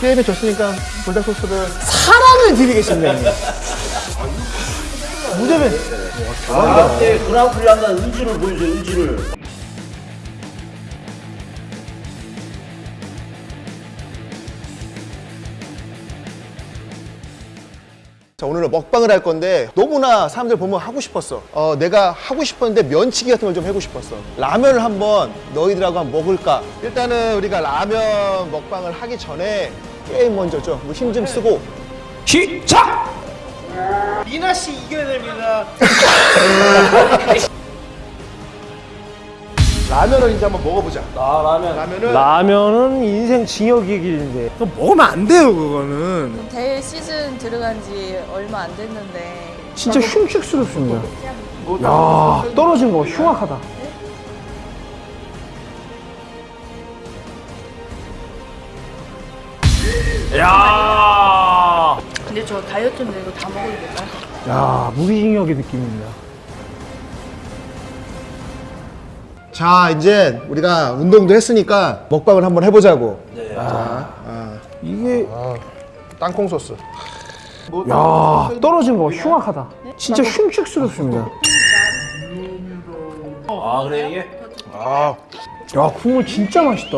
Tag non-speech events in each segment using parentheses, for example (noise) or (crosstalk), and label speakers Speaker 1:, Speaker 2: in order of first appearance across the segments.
Speaker 1: 게임에 졌으니까 불닭 소스를
Speaker 2: 사랑을 드리겠습니다. 무대면
Speaker 3: 아, 때 그라운드를 한다는 의지를 보여줘 의지를.
Speaker 1: 자 오늘은 먹방을 할 건데 너무나 사람들 보면 하고 싶었어. 어 내가 하고 싶었는데 면치기 같은 걸좀 해보고 싶었어. 라면을 한번 너희들하고 한번 먹을까? 일단은 우리가 라면 먹방을 하기 전에 게임 먼저 좀힘 좀 쓰고.
Speaker 2: 시작! 미나 씨 이겨야 됩니다. (laughs)
Speaker 1: 라면을 이제 한번 먹어보자.
Speaker 3: 아 라면.
Speaker 1: 라면은?
Speaker 2: 라면은 인생 징역의 길인데. 그거 먹으면 안 돼요 그거는.
Speaker 4: 대회 시즌 들어간 지 얼마 안 됐는데.
Speaker 2: 진짜 흉측스럽습니다. 야 떨어진 거 흉악하다 야,
Speaker 4: 근데 저 다이어트인데 이거 다 먹어도 될까요?
Speaker 2: 야 무기징역의 느낌입니다.
Speaker 1: 자 이제 우리가 운동도 했으니까 먹방을 한번 해보자고.
Speaker 3: 네.
Speaker 2: 이게
Speaker 1: 땅콩 소스.
Speaker 2: 야 떨어진 거 흉악하다. 진짜 흉측스럽습니다.
Speaker 3: 아 그래 이게?
Speaker 2: 야 국물 진짜 맛있다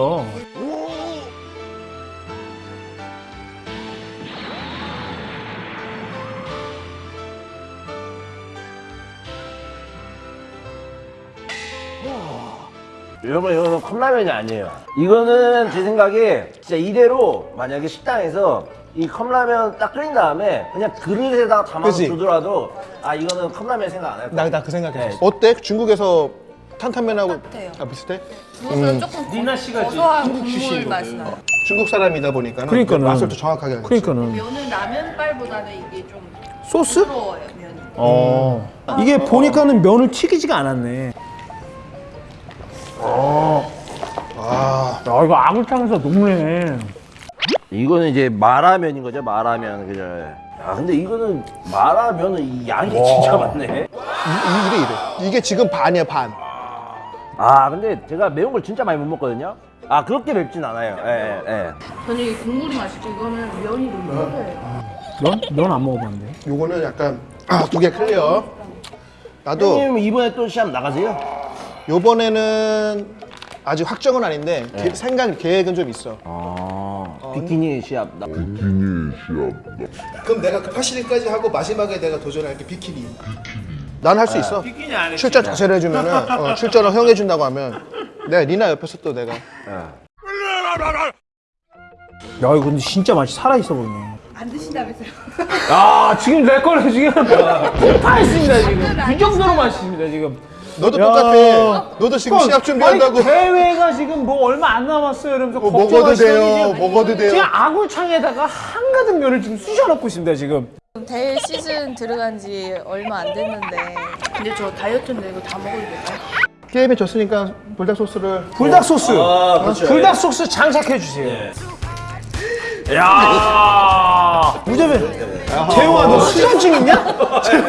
Speaker 3: 여러분 이거는 컵라면이 아니에요 이거는 제 생각에 진짜 이대로 만약에 식당에서 이 컵라면 딱 끓인 다음에 그냥 그릇에다가 담아서
Speaker 1: 그치?
Speaker 3: 주더라도 아 이거는 컵라면 생각 안 할 거야
Speaker 1: 나나그 생각했어
Speaker 3: 네.
Speaker 1: 어때? 중국에서 탄탄면하고
Speaker 4: 똑같아요.
Speaker 1: 아 비슷해?
Speaker 4: 그것은 조금
Speaker 2: 니나 씨가
Speaker 4: 고소한 국물 맛이 나요.
Speaker 1: 중국 사람이다 보니까
Speaker 2: 그러니까는.
Speaker 1: 맛을 더 정확하게 알지
Speaker 2: 그러니까는
Speaker 4: 면은 라면빨보다는 이게 좀
Speaker 2: 소스?
Speaker 4: 부드러워요 면이.
Speaker 2: 어 이게 보니까는 면을 튀기지가 않았네
Speaker 1: 아.
Speaker 2: 야 이거 아굴탕에서 녹네.
Speaker 3: 이거는 이제 마라면인 거죠 마라면 그죠? 야 근데 이거는 마라면은 이 양이 진짜 많네.
Speaker 1: 이, 이- 이래 이래. 이게 지금 반이야 반.
Speaker 3: 아 근데 제가 매운 걸 진짜 많이 못 먹거든요. 아 그렇게 맵진 않아요. 예, 예.
Speaker 4: 저는 이게 국물이 맛있고 이거는 면이 너무 부드러워요.
Speaker 2: 넌? 넌 안 먹어봤는데?
Speaker 1: 요거는 약간 아, 두 개 clear. 나도
Speaker 3: 형님 이번에 또 시합 나가세요?
Speaker 1: 요번에는 아직 확정은 아닌데 계- 생각 계획은 좀 있어.
Speaker 3: 아 비키니 시합 나...
Speaker 1: 그럼 내가 그 파시리까지 하고 마지막에 내가 도전할게 비키니. 난할 수 있어.
Speaker 2: 비키니 안
Speaker 1: 출전 자체를 해주면 은 어, (laughs) 출전을 허용해 준다고 하면. 내가 리나 옆에서 또 내가.
Speaker 2: 야 이거 근데 진짜 맛이 살아있어 보이네.
Speaker 4: 안 드신다면서요?
Speaker 2: 야 지금 내 거를 지금 폭파했습니다 지금. 그 정도로 맛있습니다 지금
Speaker 1: 너도
Speaker 2: 야.
Speaker 1: 똑같아. 너도 지금 시합 준비한다고.
Speaker 2: 아니, 대회가 지금 뭐 얼마 안 남았어요. 이러면서
Speaker 1: 어, 먹어도 돼요, 먹어도 돼요.
Speaker 2: 지금 아굴창에다가 한가득 면을 지금 쑤셔넣고 있습니다 지금.
Speaker 4: 대회 시즌 들어간 지 얼마 안 됐는데. 근데 저 다이어트인데 이거 다 먹어도 될까요?
Speaker 1: 게임에 졌으니까 불닭 소스를
Speaker 2: 불닭 소스.
Speaker 3: 아, 그렇죠.
Speaker 2: 불닭 소스 장착해 주세요. 야. 무자배 재용아 너 수전증 있냐? (laughs) 재용,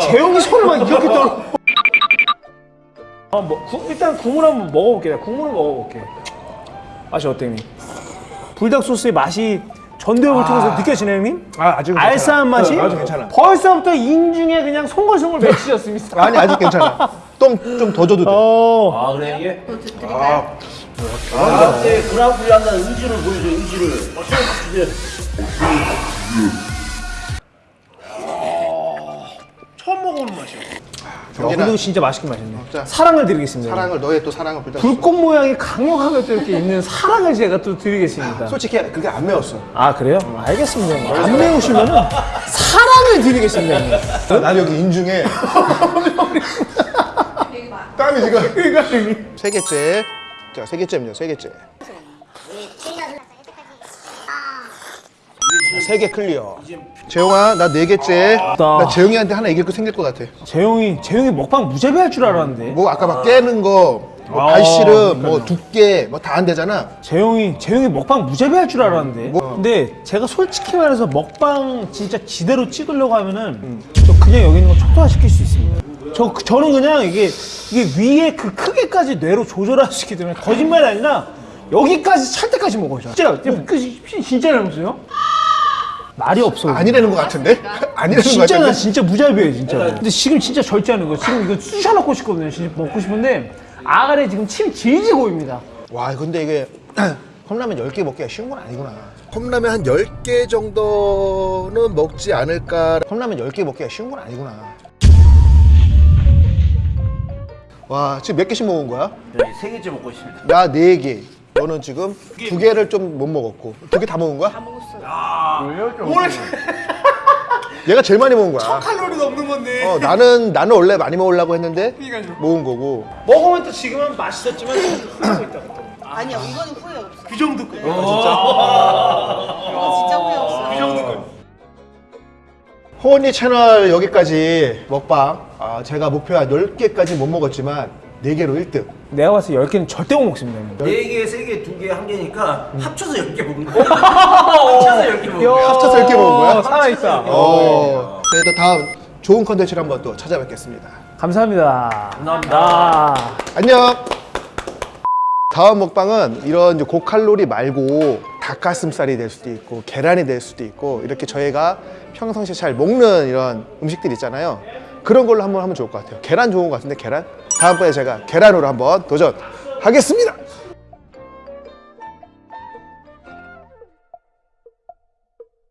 Speaker 2: 재용이 손을 막 이렇게 떨어 어, 뭐, 국- 일단 국물 한번 먹어볼게. 내가 국물을 먹어볼게. 맛이 어때 형님? 불닭 소스의 맛이 전대협을 통해서 느껴지나요 형님?
Speaker 1: 아 아직은
Speaker 2: 알싸한 맛이?
Speaker 1: 어, 아주 괜찮아
Speaker 2: 벌써부터 인중에 그냥 송골송골 맺히셨습니다.
Speaker 1: 아니 아직 괜찮아 똥좀 더 줘도 돼.
Speaker 2: 어.
Speaker 3: 아 그래? 이게?
Speaker 4: 더 드릴까요?
Speaker 3: 아, 때 그라운드를 한다는 의지를. 보여줘 의지를
Speaker 2: 맛이야 야,
Speaker 1: 경진아.
Speaker 2: 근데 진짜 맛있게 맛있네
Speaker 1: 자.
Speaker 2: 사랑을 드리겠습니다
Speaker 1: 사랑을 너의 또 사랑을 불닭
Speaker 2: 불꽃 모양이 강력하게 또 이렇게 있는 사랑을 제가 또 드리겠습니다
Speaker 1: 솔직히 그게 안 매웠어
Speaker 2: 아 그래요? 알겠습니다 형님. 안 매우시면은 사랑을 드리겠습니다 형님.
Speaker 1: 난 여기 인중에 (laughs) 땀이 지금 세 개째 자 세 개째입니다 세 개째 세 개 clear. 재용아 나 네 개째. 나. 재용이한테 하나 이길 거 생길 것 같아.
Speaker 2: 재용이 재용이 먹방 무제비 할 줄 알았는데.
Speaker 1: 뭐 아까 막 깨는 거뭐
Speaker 2: 아,
Speaker 1: 발시름 뭐 두께 뭐 다 안 되잖아.
Speaker 2: 재용이 재용이 먹방 무제비 할 줄 알았는데.
Speaker 1: 뭐?
Speaker 2: 근데 제가 솔직히 말해서 먹방 진짜 지대로 찍으려고 하면은 저 그냥 여기 있는 거 초토화 시킬 수 있습니다. 저 저는 그냥 이게 이게 위에 그 크기까지 뇌로 조절할 수 있기 때문에 거짓말이 아니라 여기까지 찰 때까지 먹어요. 진짜 그 진짜라면서요? 말이 없어요.
Speaker 1: 아니라는 것 같은데? 아니라는 것
Speaker 2: 진짜 나
Speaker 1: 같은데?
Speaker 2: 진짜 무자비예요 진짜. 근데 지금 진짜 절제하는 거. 지금 이거 쑤셔 넣고 싶거든요. 진짜 먹고 싶은데 아가리 지금 침이 질질 고입니다.
Speaker 1: 와 근데 이게 (clears throat) 컵라면 10개 먹기가 쉬운 건 아니구나 컵라면 한 10개 정도는 먹지 않을까 컵라면 10개 먹기가 쉬운 건 아니구나 와 지금 몇 개씩 먹은 거야?
Speaker 3: 저희 세 개째 먹고 있습니다.
Speaker 1: 나 4개 너는 지금 두 개를 좀 못 먹었고 두 개 다 먹은 거야?
Speaker 4: 다 먹었어요. (laughs)
Speaker 1: 얘가 제일 많이 먹은 거야
Speaker 2: 칼로리 넘는 건데.
Speaker 1: 어, 나는 나는 원래 많이 먹으려고 했는데 먹은 거고
Speaker 2: 먹으면 또 지금은 맛있었지만 후회하고 있다. 또.
Speaker 4: 아니야 이거는 후회 없어.
Speaker 2: 그 정도 거.
Speaker 4: 이거 진짜 후회 없어.
Speaker 2: 그 정도 거.
Speaker 1: 호언니 채널 여기까지 먹방 아, 제가 목표 한 10개까지 못 먹었지만 4개로 1등
Speaker 2: 내가 봤을 때 10개는 절대 못 먹습니다. 형님.
Speaker 3: 네 개, 세 개, 두 개, 한 개니까 (laughs) 합쳐서 열개 먹은 거예요. 합쳐서 열개 먹은 거예요.
Speaker 1: 합쳐서 이렇게 먹은 거야?
Speaker 2: 살아있다.
Speaker 1: 어, 저희 또 다음 좋은 컨텐츠를 한번 또 찾아뵙겠습니다.
Speaker 2: 감사합니다.
Speaker 3: 감사합니다.
Speaker 2: 아.
Speaker 1: 안녕. 다음 먹방은 이런 고칼로리 말고 닭가슴살이 될 수도 있고 계란이 될 수도 있고 이렇게 저희가 평상시에 잘 먹는 이런 음식들 있잖아요. 그런 걸로 한번 하면 좋을 것 같아요. 계란 좋은 것 같은데 계란? 다음번에 제가 계란으로 한번 도전하겠습니다.